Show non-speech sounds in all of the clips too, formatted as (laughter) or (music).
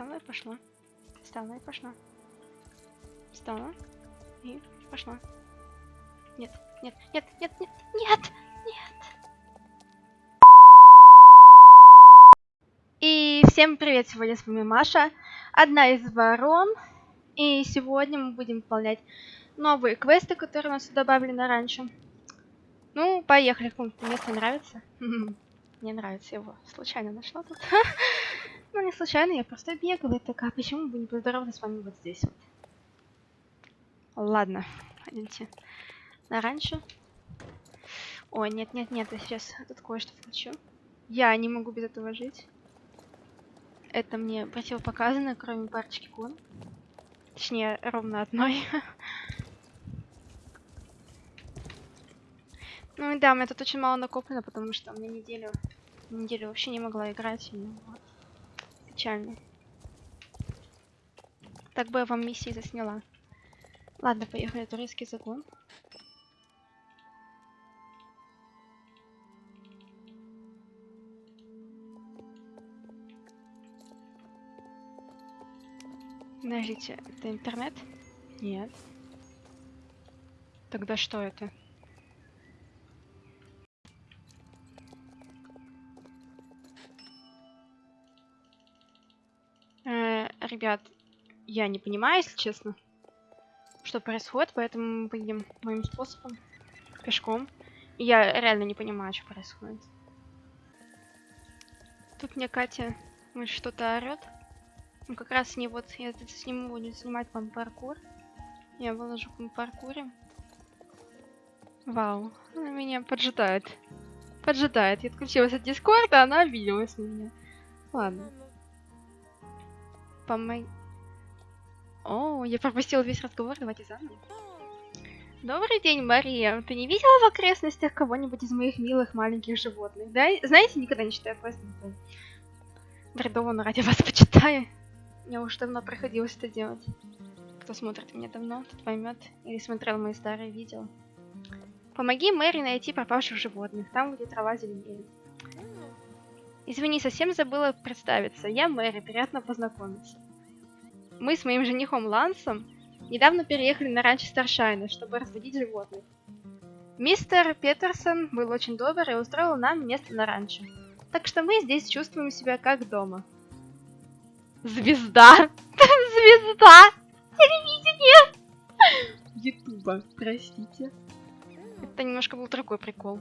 Встала и пошла. Встала и пошла. Встала и пошла. Нет, нет, нет, нет, нет, нет, нет. И всем привет, сегодня с вами Маша, одна из ворон. И сегодня мы будем выполнять новые квесты, которые у нас добавлены раньше. Ну, поехали, какому-то место нравится? (laughs) Мне нравится его. Случайно нашла тут. (laughs) Ну, не случайно, я просто бегала и такая, почему бы не поздороваться с вами вот здесь вот. Ладно, пойдемте. На раньше. Ой, нет, нет, нет, я сейчас тут кое-что включу. Я не могу без этого жить. Это мне противопоказано, кроме парочки кон. Точнее, ровно одной. (laughs) Ну и да, у меня тут очень мало накоплено, потому что у меня неделю, неделю вообще не могла играть. И, вот. Печально. Так бы я вам миссии засняла. Ладно, поехали, турецкий загон. Подождите, это интернет? Нет. Тогда что это? Ребят, я не понимаю, если честно, что происходит, поэтому мы поедем моим способом, пешком. Я реально не понимаю, что происходит. Тут мне Катя что-то орет. Ну, как раз не вот, я тут сниму, буду снимать вам паркур. Я выложу в паркуре. Вау, она меня поджидает. Поджидает. Я отключилась от дискорда, она обиделась на меня. Ладно. Помоги. О, я пропустила весь разговор, давайте заново. Добрый день, Мария. Ты не видела в окрестностях кого-нибудь из моих милых маленьких животных? Да? Знаете, никогда не читаю квесты. Бредово, ради вас почитаю. Мне уже давно приходилось это делать. Кто смотрит меня давно, тот поймет. Или смотрел мои старые видео. Помоги Мэри найти пропавших животных, там, где трава зеленеет. Извини, совсем забыла представиться. Я Мэри, приятно познакомиться. Мы с моим женихом Лансом недавно переехали на ранчо Старшайна, чтобы разводить животных. Мистер Петерсон был очень добр и устроил нам место на ранчо. Так что мы здесь чувствуем себя как дома. Звезда! (laughs) Звезда! Телевидение! Ютуба, простите. Это немножко был другой прикол.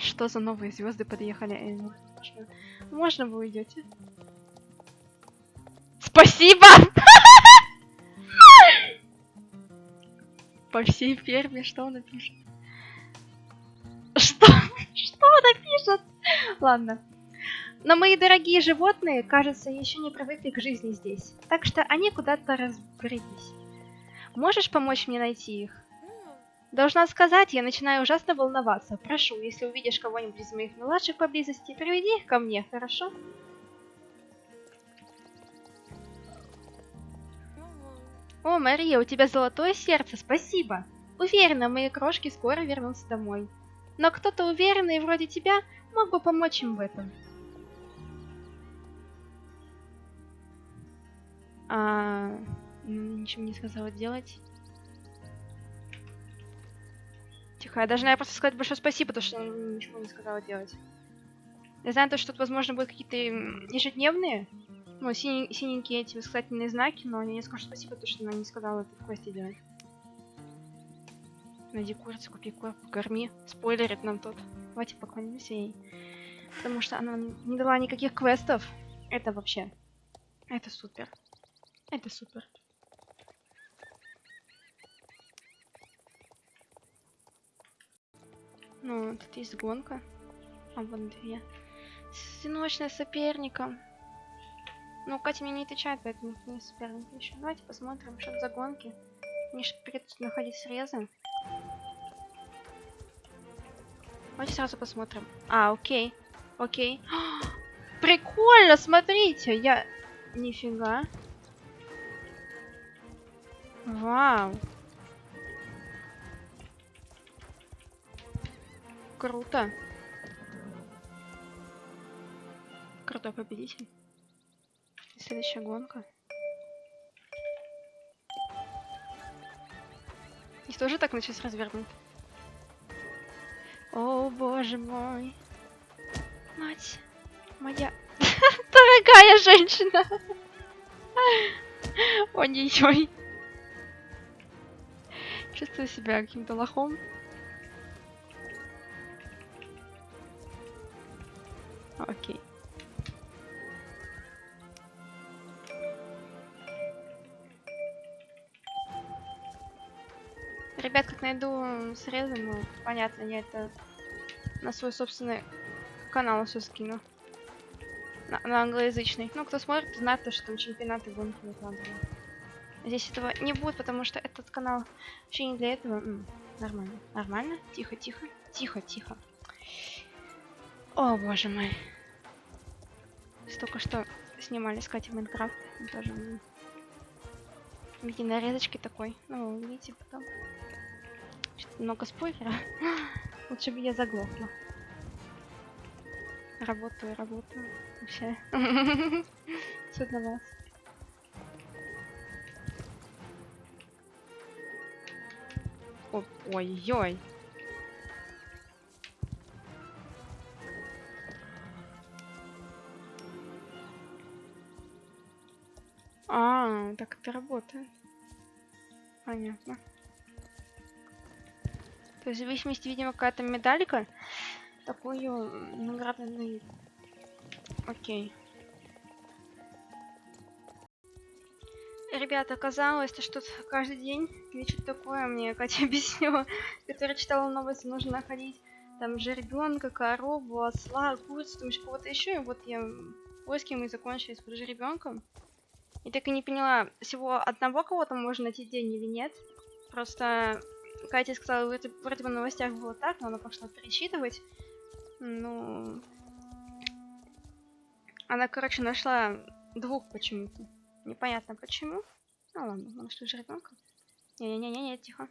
Что за новые звезды подъехали? Можно вы уйдете? Спасибо! По всей ферме, что он напишет? Что? Что он напишет? Ладно. Но мои дорогие животные, кажется, еще не привыкли к жизни здесь. Так что они куда-то разбрелись. Можешь помочь мне найти их? Должна сказать, я начинаю ужасно волноваться. Прошу, если увидишь кого-нибудь из моих младших поблизости, приведи их ко мне, хорошо? О, Мария, у тебя золотое сердце, спасибо. Уверена, мои крошки скоро вернутся домой. Но кто-то уверенный вроде тебя мог бы помочь им в этом. А, ничего не сказала делать. Тихо, я наверное, просто сказать большое спасибо, потому что ничего не сказала делать. Я знаю, то, что тут, возможно, будут какие-то ежедневные, ну, синий, синенькие эти восклицательные знаки, но я не скажу спасибо, потому что она не сказала это в квесте делать. Найди курицу, купи корм, корми. Спойлерит нам тут. Давайте поклонимся ей. Потому что она не дала никаких квестов. Это вообще. Это супер. Это супер. Ну, тут есть гонка. А вон две. Одиночная соперником. Ну, Катя мне не отвечает, поэтому не соперник еще. Давайте посмотрим, что за гонки. Мне же придется находить срезы. Давайте сразу посмотрим. А, окей. Окей. (gasps) Прикольно, смотрите. Я... Нифига. Вау. Круто. Крутой победитель. Следующая гонка. Их тоже так на сейчас развернут? О, боже мой. Мать моя (laughs) дорогая женщина. Ой-ой-ой. Чувствую себя каким-то лохом. Окей. Ребят, как найду срезы, ну, понятно, я это на свой собственный канал все скину. На, на англоязычный. Ну, кто смотрит, знает, то, что там чемпионаты гонки выкладываю. Здесь этого не будет, потому что этот канал вообще не для этого. М, нормально. Нормально? Тихо, тихо. Тихо, тихо. О, боже мой. Столько что снимали с Катей Майнкрафт. Тоже в нарезочки такой. Ну, увидите потом. Что-то много спойлера. (laughs) Лучше бы я заглохла. Работаю, работаю. Вообще. Все (laughs) для вас. О- Ой-ой. Так это работает. Понятно. То есть в зависимости, видимо, какая-то медалька, такую наградный. Окей. Ребята, оказалось, что тут каждый день что-то такое мне Катя (laughs) объяснила, которая читала новости, нужно находить там жеребенка, корову, осла, курицу, там кого-то еще. И вот я поиски мы закончили с жеребенком. И так и не поняла, всего одного кого-то можно найти день или нет. Просто Катя сказала, вроде, вроде бы в новостях было так, но она пошла пересчитывать. Ну... Она, короче, нашла двух почему-то. Непонятно почему. Ну ладно, мы нашли жеребенка. Не-не-не-не, тихо.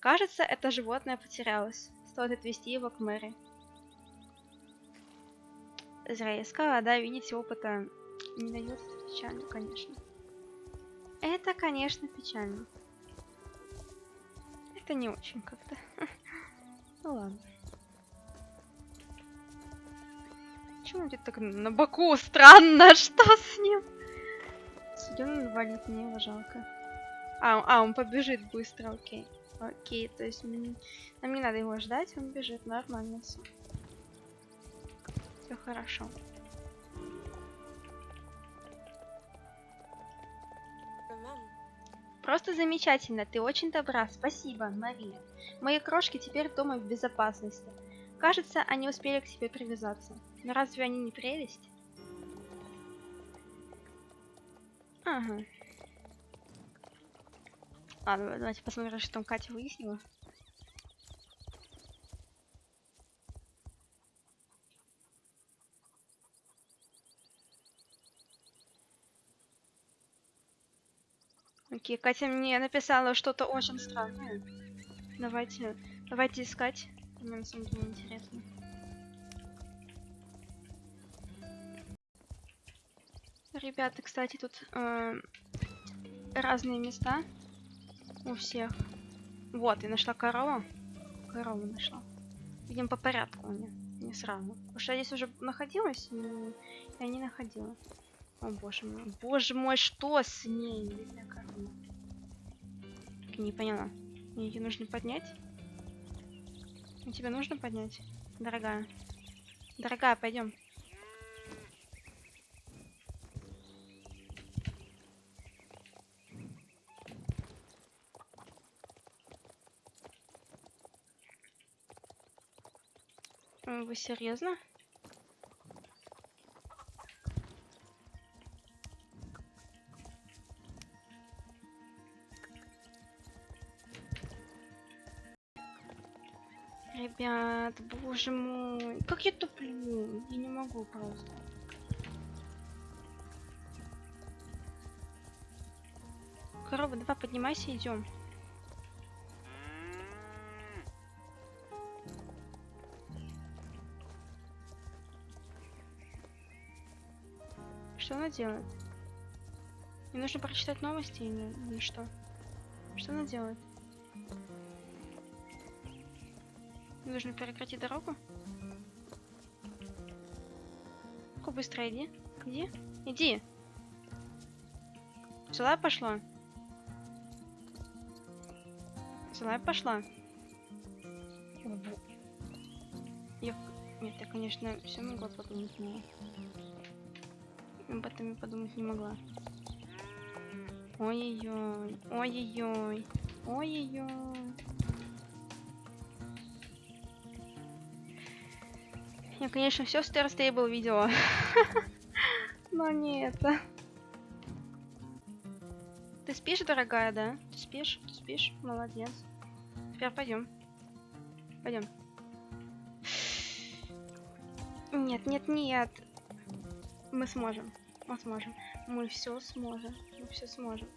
Кажется, это животное потерялось. Стоит отвезти его к Мэри. Зря я искала, да, видите, опыта не дает. Печально, конечно. Это, конечно, печально. Это не очень как-то. (laughs) Ну ладно. Почему он где-то так на боку? Странно, (laughs) что с ним? Идем валит, мне его жалко. А, а, он побежит быстро, окей. Окей, то есть м, нам не надо его ждать, он бежит, нормально все. Все хорошо. Просто замечательно, ты очень добра, спасибо, Мария. Мои крошки теперь дома в безопасности. Кажется, они успели к тебе привязаться. Но разве они не прелесть? Ага. Ладно, давайте посмотрим, что там Катя выяснила. Окей, Катя мне написала что-то очень странное. Давайте, давайте искать. Мне на самом деле интересно. Ребята, кстати, тут э, разные места у всех. Вот, я нашла корову. Корову нашла. Видим по порядку у меня, не сразу. Потому что я здесь уже находилась, и я не находила. О боже мой. Боже мой, что с ней? Бедная Не поняла. Мне ее нужно поднять? Тебя нужно поднять? Дорогая. Дорогая, пойдем. Вы серьезно? Ребят, боже мой, как я туплю, я не могу просто. Корова, давай поднимайся, идем. Что она делает? Мне нужно прочитать новости или, или что? Что она делает? Нужно прекратить дорогу? Ку быстро иди. Иди. Иди. Сюда пошла. Сюда пошла. Я... Нет, я, конечно, все могла подумать, но... Об этом я подумать не могла. Ой-ой-ой. Ой-ой-ой. Ой-ой-ой. Я, конечно, все Star Stable видела. (laughs) Но не это. Ты спишь, дорогая, да? Ты спишь? Ты спишь? Молодец. Теперь пойдем. Пойдем. Нет, нет, нет. Мы сможем. Мы сможем. Мы все сможем. Мы все сможем.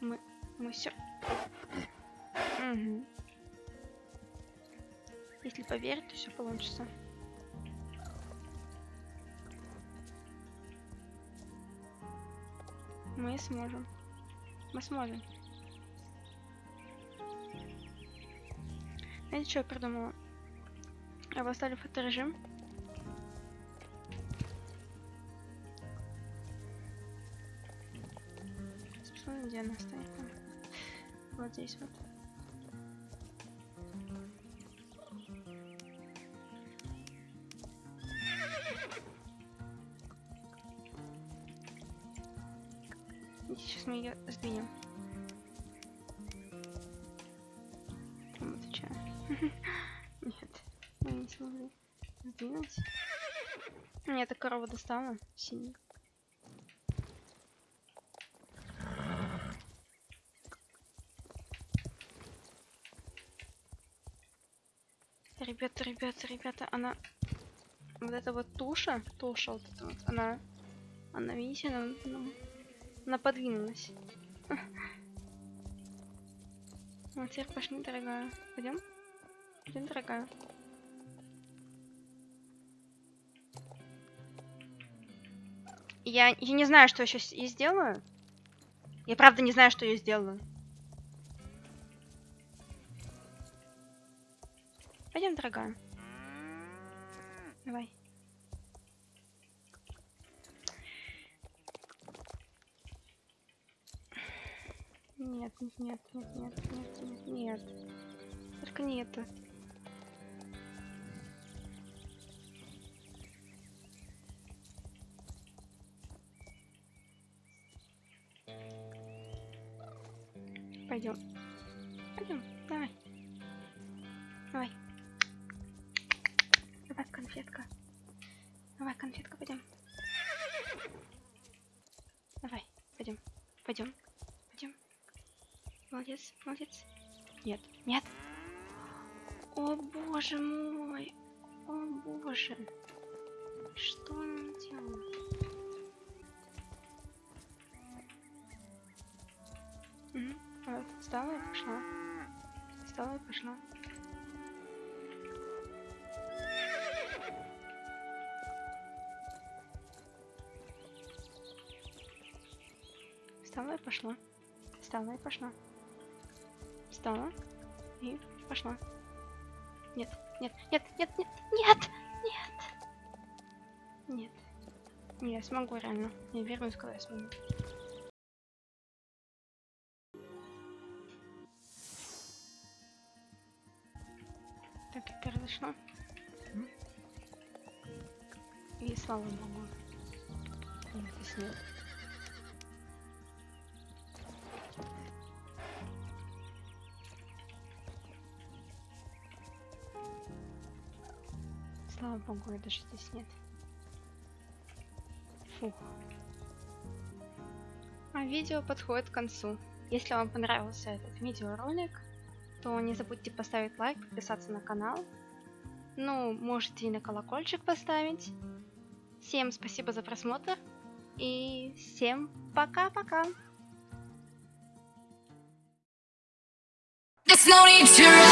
Мы, мы все. Угу. Если поверить, то все получится. Мы сможем. Мы сможем. Знаете, что я придумала? Я поставлю фоторежим. Посмотрим, где она стоит. Вот здесь вот. Отвечаю. (laughs) Нет, мы не смогли сдвинуть. Мне эта корова достала, синий. Ребята, ребята, ребята, она... Вот эта вот туша, туша вот эта вот, она... Она, видите, она, она она подвинулась. (laughs) Ну, теперь пошли, дорогая. Пойдем? Пойдем, дорогая. Я, я не знаю, что я сейчас и сделаю. Я правда не знаю, что я сделаю. Пойдем, дорогая. Давай. Нет, нет, нет, нет, нет, нет, нет. Только не это. Пойдем. Пойдем, давай. Давай. Давай, конфетка. Давай, конфетка, пойдем. Давай, пойдем. Пойдем. Молодец, молодец. Нет, нет. О боже мой. О боже. Что он делает? Угу. Вот, встала и пошла. Встала и пошла. Встала и пошла. Встала и пошла. Встала. И пошла. Нет, нет, нет, нет, нет, нет, нет. Нет. Я смогу реально. Я вернусь, когда я смогу. Так, это произошло. И слава богу. Здесь нет. Слава богу, даже здесь нет. Фух. А видео подходит к концу. Если вам понравился этот видеоролик, то не забудьте поставить лайк, подписаться на канал. Ну, можете и на колокольчик поставить. Всем спасибо за просмотр. И всем пока-пока. No need to